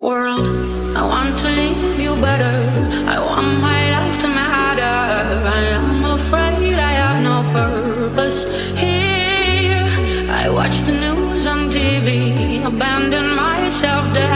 World, I want to leave you better. I want my life to matter. I am afraid I have no purpose here. I watch the news on TV, abandon myself there.